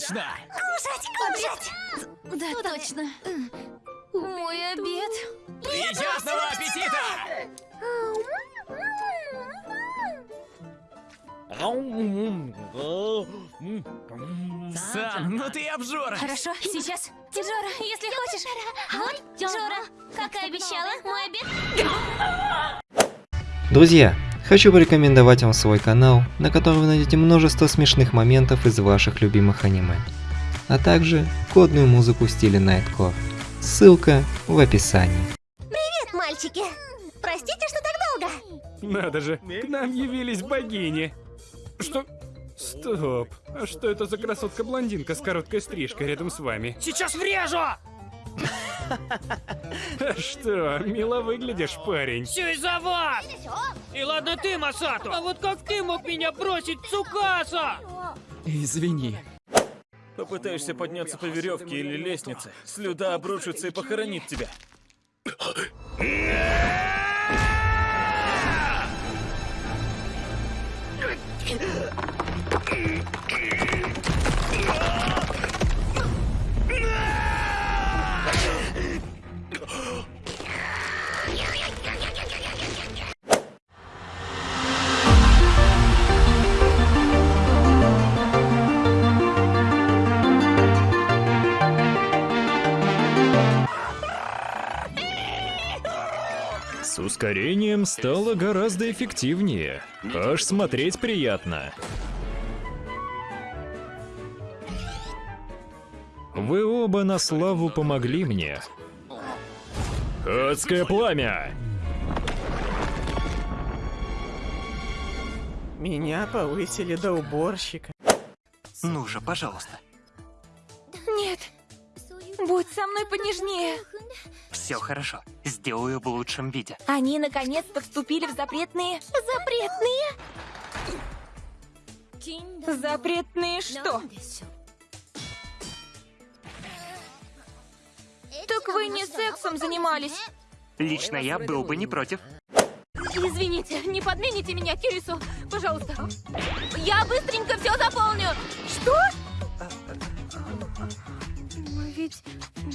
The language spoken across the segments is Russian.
точно! Кушать, кушать! Да, точно. Мой обед. Приятного аппетита! Сан, ну ты обжора! Хорошо, сейчас. Жора, если хочешь. Вот, Жора, как и обещала, мой обед. Друзья, хочу порекомендовать вам свой канал, на котором вы найдете множество смешных моментов из ваших любимых аниме, а также кодную музыку в стиле Nightcore. Ссылка в описании. Привет, мальчики! Простите, что так долго. Надо же, к нам явились богини. Что? Стоп. А что это за красотка-блондинка с короткой стрижкой рядом с вами? Сейчас врежу! А что, мило выглядишь, парень. Все из-за вас! И ладно ты, Масату! А вот как ты мог меня бросить, Цукаса? Извини. Попытаешься подняться по веревке или лестнице, слюда обрушится и похоронит тебя. С ускорением стало гораздо эффективнее. Аж смотреть приятно. Вы оба на славу помогли мне. Адское пламя! Меня повысили до уборщика. Ну же, пожалуйста. Нет. Будь со мной понежнее. Все хорошо. Сделаю в лучшем виде. Они наконец-то вступили в запретные... Запретные? Запретные что? Так вы не сексом занимались. Лично я был бы не против. Извините, не подмените меня Кирису, пожалуйста. Я быстренько все заполню. Что? Но ведь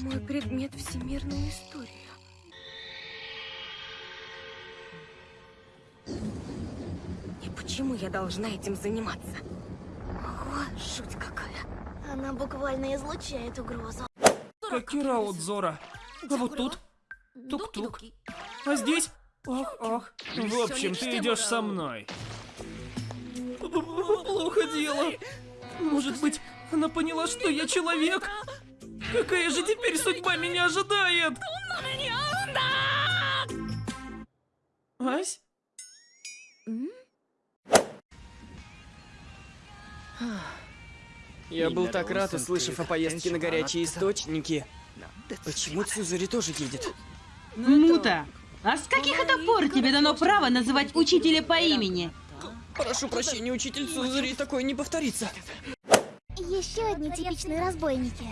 мой предмет всемирная история. Почему я должна этим заниматься? Ого, жуть какая. Она буквально излучает угрозу. Какира Зора. А вот тут? Тук-тук. А здесь? Ах, ах. В общем, ты идешь со мной. Плохо дело. Может быть, она поняла, что я человек? Какая же теперь судьба меня ожидает? Я был так рад, услышав о поездке на горячие источники. Почему Цузари тоже едет? Мута, а с каких это пор тебе дано право называть учителя по имени? Прошу прощения, учитель Цузари, такое не повторится. Еще одни типичные разбойники.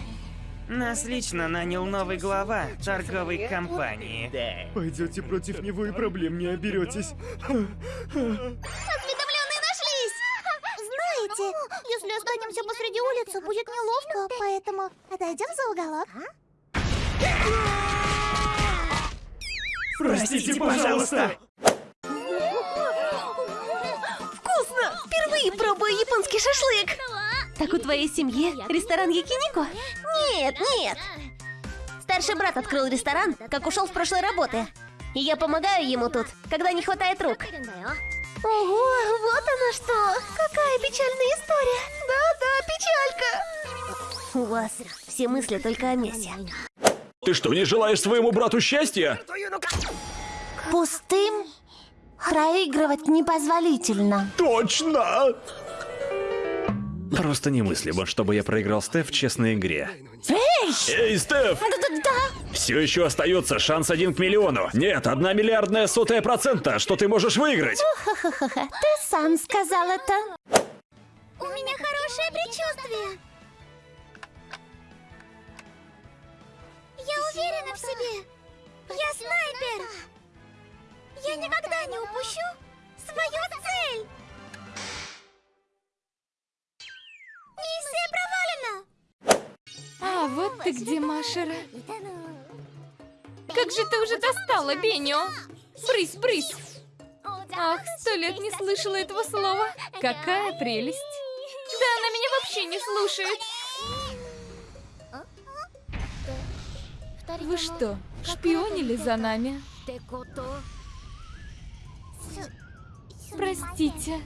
Нас лично нанял новый глава торговой компании. Пойдете против него и проблем не оберетесь. если останемся посреди улицы, будет неловко, поэтому отойдем за уголок. Простите, пожалуйста! Вкусно! Впервые пробую японский шашлык. Так у твоей семьи ресторан Якинико? Нет, нет. Старший брат открыл ресторан, как ушел с прошлой работы. И я помогаю ему тут, когда не хватает рук. Ого, вот оно что! Какая печальная история! Да-да, печалька! У вас все мысли только о мясе. Ты что, не желаешь своему брату счастья? Пустым проигрывать непозволительно. Точно! Просто немыслимо, чтобы я проиграл Стеф в честной игре. Эй! Эй, Стеф! Да-да-да! Все еще остается шанс один к миллиону. Нет, одна миллиардная сотая процента, что ты можешь выиграть. Ты сам сказал это. У меня хорошее предчувствие. Я уверена в себе. Я снайпер. Я никогда не упущу свою цель. Миссия провалена. Вот ты где, Машера. Как же ты уже достала, Беню? Брысь, брысь. Ах, сто лет не слышала этого слова. Какая прелесть. Да она меня вообще не слушает. Вы что, шпионили за нами? Простите.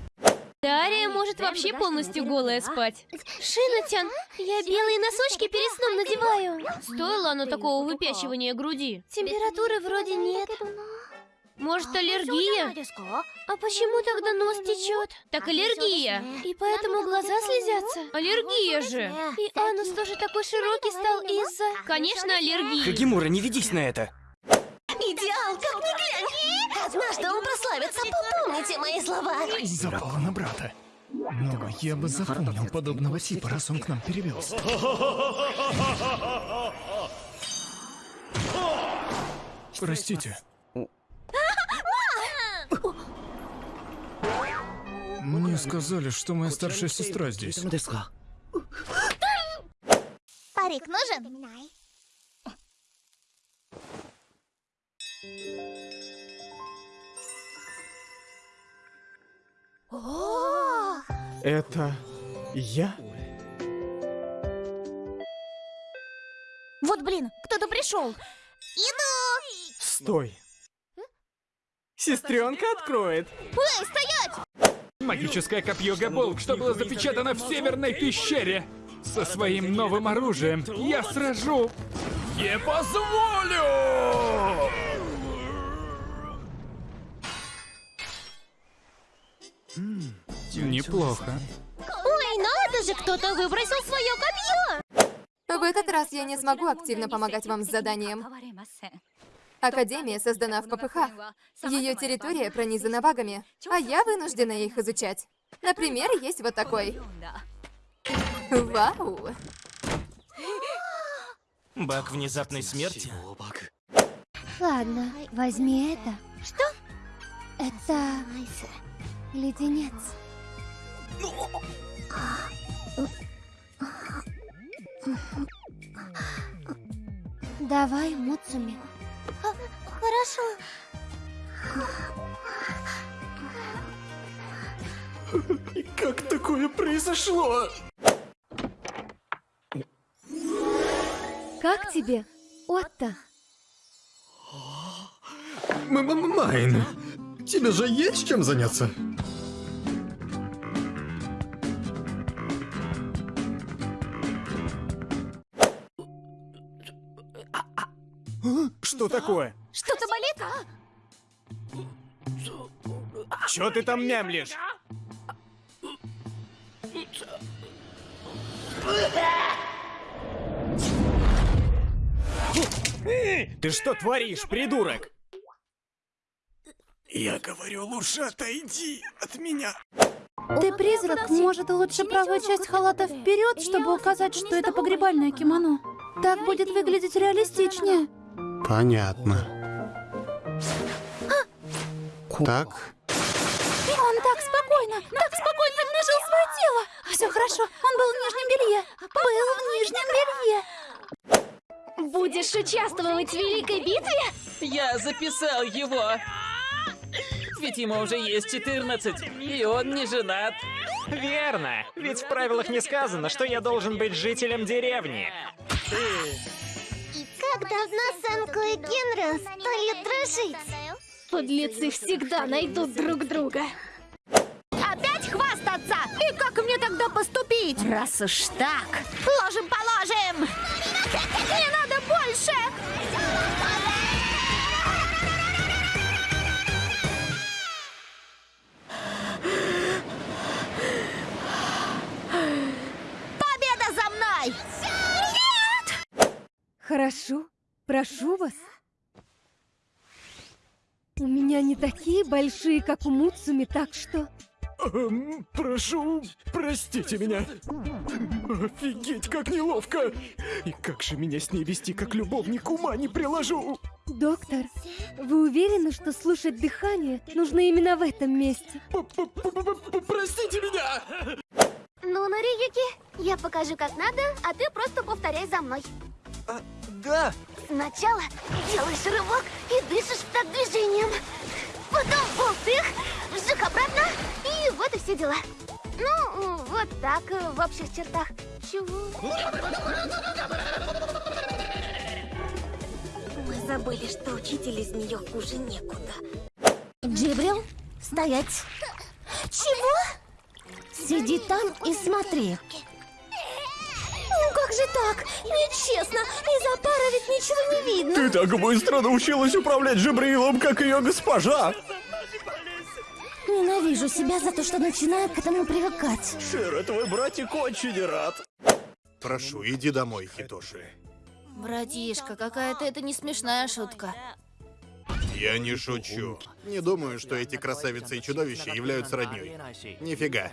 Дарья может вообще полностью голая спать. Шинатян, я белые носочки перед сном надеваю. Стоило оно такого выпячивания груди? Температуры вроде нет. Может, аллергия? А почему тогда нос течет? Так аллергия. И поэтому глаза слезятся. Аллергия же. И анус тоже такой широкий стал из-за... Конечно, аллергия. Хагимура, не ведись на это. Идеал, как ни глянь! Однажды он прославится, попомните мои слова. Запала на брата. Но я бы запомнил подобного типа, раз он к нам перевелся. Простите. Мне сказали, что моя старшая сестра здесь. Парик нужен? Это я? Вот блин, кто-то пришел. Иду! Стой. Сестренка откроет. Эй, стоять! Магическое копье Габолк, что было запечатано в Северной пещере. Со своим новым оружием я сражу. Не позволю! Неплохо. Ой, надо же, кто-то выбросил свое копье! В этот раз я не смогу активно помогать вам с заданием. Академия создана в ППХ. Ее территория пронизана багами, а я вынуждена их изучать. Например, есть вот такой. Вау! Баг внезапной смерти? Ладно, возьми это. Что? Это... леденец. Давай, Муцуми. Хорошо. Как такое произошло? Как тебе, Отто? Майн, тебе же есть чем заняться? Что такое? Что-то болит? Чё ты там мямлишь? Ты что творишь, придурок? Я говорю, лучше отойди от меня. Ты призрак, может, лучше правую часть халата вперед, чтобы указать, что это погребальное кимоно. Так будет выглядеть реалистичнее. Понятно. Так, Он так спокойно, так спокойно обнажил свое тело. Все хорошо, он был в нижнем белье. Был в нижнем белье. Будешь участвовать в великой битве? Я записал его. Ведь ему уже есть 14, и он не женат. Верно, ведь в правилах не сказано, что я должен быть жителем деревни. Как давно Санко и Генра стали дружить? Подлецы всегда найдут друг друга. Опять хвастаться? И как мне тогда поступить? Раз уж так. Ложим положим. Не надо больше. Хорошо, прошу вас. У меня не такие большие, как у Муцуми, так что... эм, прошу, простите меня. Офигеть, как неловко. И как же меня с ней вести, как любовник ума не приложу. Доктор, вы уверены, что слушать дыхание нужно именно в этом месте? Простите меня. Ну, Нариюки, я покажу, как надо, а ты просто повторяй за мной. Да. Сначала делаешь рывок и дышишь в такт движением. Потом болтых, вжих обратно, и вот и все дела. Ну, вот так, э, в общих чертах. Чего? Мы забыли, что учитель из нее хуже некуда. Джибрил, стоять. Чего? Сиди там и смотри. Же так? Нечестно. Из-за пары ведь ничего не видно. Ты так быстро научилась управлять Джибрилом, как ее госпожа! Ненавижу себя за то, что начинаю к этому привыкать. Шира, твой братик очень рад. Прошу, иди домой, Хитоши. Братишка, какая-то это не смешная шутка. Я не шучу. Не думаю, что эти красавицы и чудовища являются роднёй. Нифига.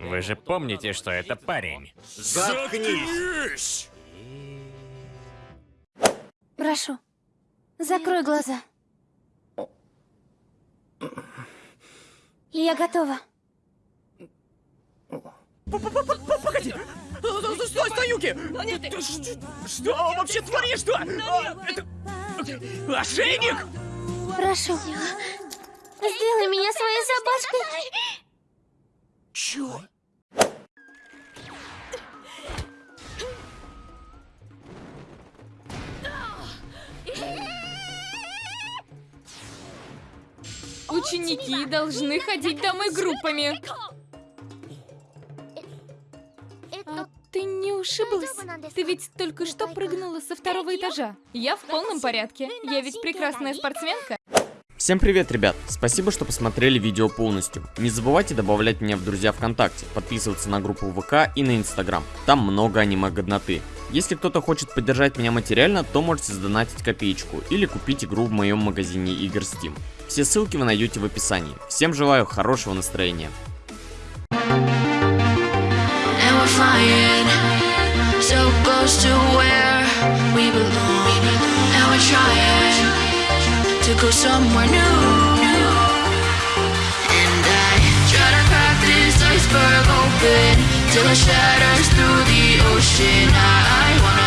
Вы же помните, что это парень. Заткнись! Прошу, закрой глаза. Я готова. Погоди! Стой, стой, Юки! Что вообще творишь-то? А, Это... Ошейник! Прошу. Сделай меня своей собачкой. Чё? Ученики должны ходить домой группами. А ты не ушиблась? Ты ведь только что прыгнула со второго этажа. Я в полном порядке. Я ведь прекрасная спортсменка. Всем привет, ребят! Спасибо, что посмотрели видео полностью. Не забывайте добавлять меня в друзья ВКонтакте, подписываться на группу ВК и на Инстаграм. Там много аниме-годноты. Если кто-то хочет поддержать меня материально, то можете задонатить копеечку или купить игру в моем магазине игр Steam. Все ссылки вы найдете в описании. Всем желаю хорошего настроения. So close to where we belong. And we're trying to go somewhere new. And I try to crack this iceberg open till it shatters through the ocean. I